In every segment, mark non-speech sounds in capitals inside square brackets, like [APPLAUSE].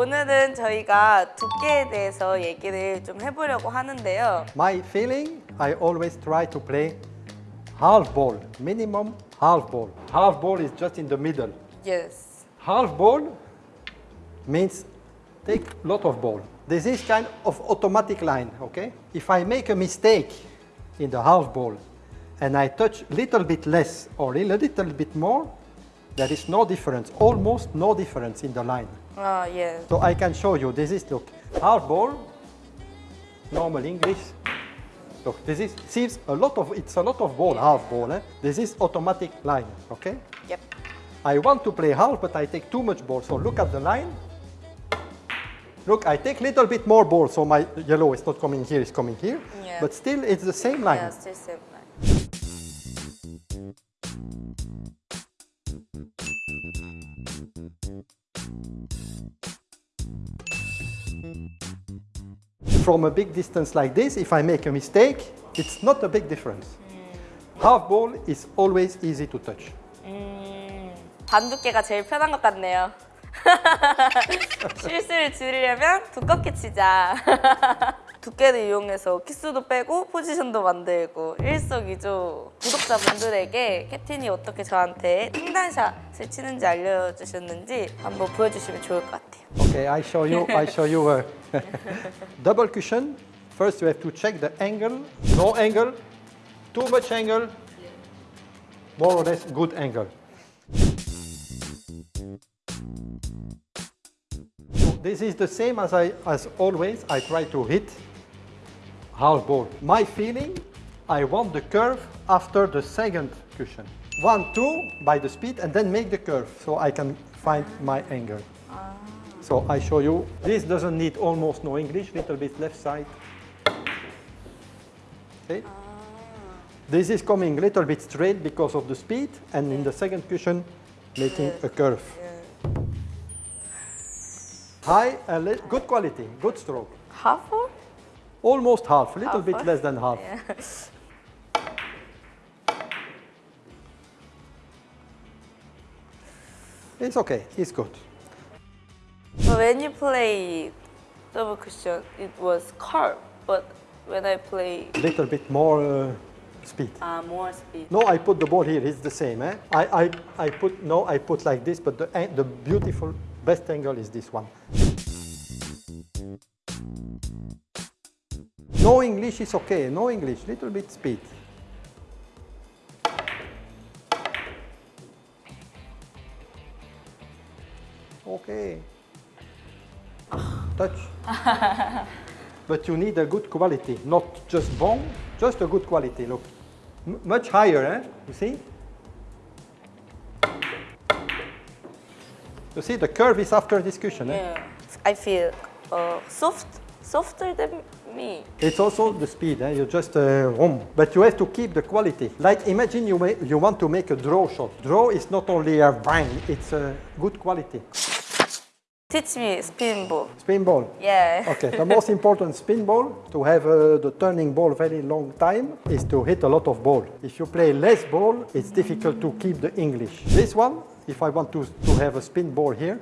오늘은 저희가 두께에 대해서 얘기를 좀 해보려고 하는데요. My feeling, I always try to play half ball, minimum half ball. Half ball is just in the middle. Yes. Half ball means take lot of ball. This is kind of automatic line, okay? If I make a mistake in the half ball and I touch little bit less or a little bit more, there is no difference, almost no difference in the line. 아, 예. So I can show you, this is, look, half ball, normal English. Look, this is, seems a lot of, it's a lot of ball, half ball. Eh? This is automatic line, okay? Yep. I want to play half, but I take too much ball. So look at the line. Look, I take little bit more ball, so my yellow is not coming here, it's coming here. Yeah. But still, it's the same line. Yeah, still same From a big distance like this, if I make a mistake, it's not a big difference. Half ball is always easy to touch. 음, 반 두께가 제일 편한 것 같네요. 실수를 줄이려면 두껍게 치자. 두께를 이용해서 키수도 빼고 포지션도 만들고 일석이조 구독자분들에게 캡틴이 어떻게 저한테 횡단샷을 치는지 알려주셨는지 한번 보여주시면 좋을 것 같아요. Okay, I show you. I show you a double cushion. First, you have to check the angle. No angle, too much angle, more or less good angle. So this is the same as I as always. I try to hit half ball. My feeling, I want the curve after the second cushion. One, two by the speed, and then make the curve so I can find my angle. Ah. So I show you. This doesn't need almost no English, little bit left side. Okay. Ah. This is coming a little bit straight because of the speed, and in the second cushion, making a curve. High, and good quality, good stroke. 하프? Almost half, a little Half, bit less than half. [LAUGHS] It's okay, it's good. But when you play double cushion, it was curve. But when I play a Little bit more uh, speed. uh, more speed. No, I put the ball here. It's the same. Eh? I, I, I put no, I put like this, but the the beautiful best angle is this one. No English is okay. No English. Little bit speed. Okay. Touch. [LAUGHS] but you need a good quality, not just bone, just a good quality. Look, M- much higher, eh? You see? You see, the curve is after discussion. Eh? Yeah. I feel uh, soft, softer than me. It's also the speed, eh? you just uh, vroom. but you have to keep the quality. Like imagine you, ma- you want to make a draw shot. Draw is not only a bang, it's a good quality. Teach me spin ball. Spin ball. Yeah. Okay, the most [LAUGHS] important spin ball to have uh, the turning ball very long time is to hit a lot of ball. If you play less ball, it's difficult to keep the English. This one, if I want to, to have a spin ball here,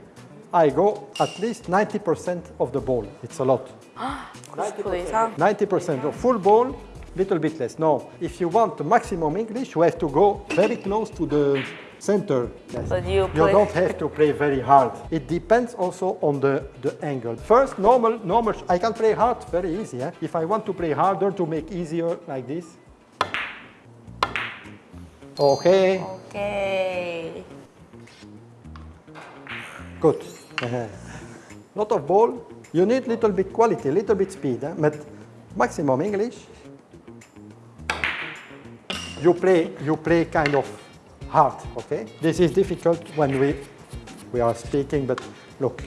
I go at least 90% of the ball. It's a lot. [GASPS] 90% of full ball, little bit less. No, if you want maximum English, you have to go very close to the center. Yes. But you, you don't have to play very hard. It depends also on the, the angle. First, normal, normal. I can play hard very easy. Eh? If I want to play harder to make easier like this. Okay. Okay. Good. [LAUGHS] Lot of ball. You need little bit quality, little bit speed, eh? but maximum English. You play, you play kind of hard, okay? This is difficult when we, we are speaking, but look,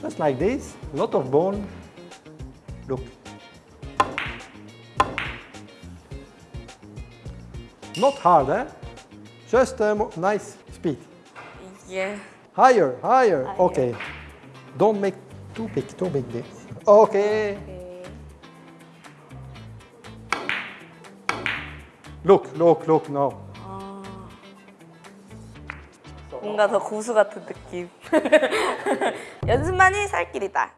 just like this, lot of ball. Look. Not hard, eh? Just mo- nice speed. Yeah. Higher, higher. Okay. Don't make too big, too big this. Okay. Look, look, look now. 뭔가 더 고수 같은 느낌. 연습만이 살 길이다.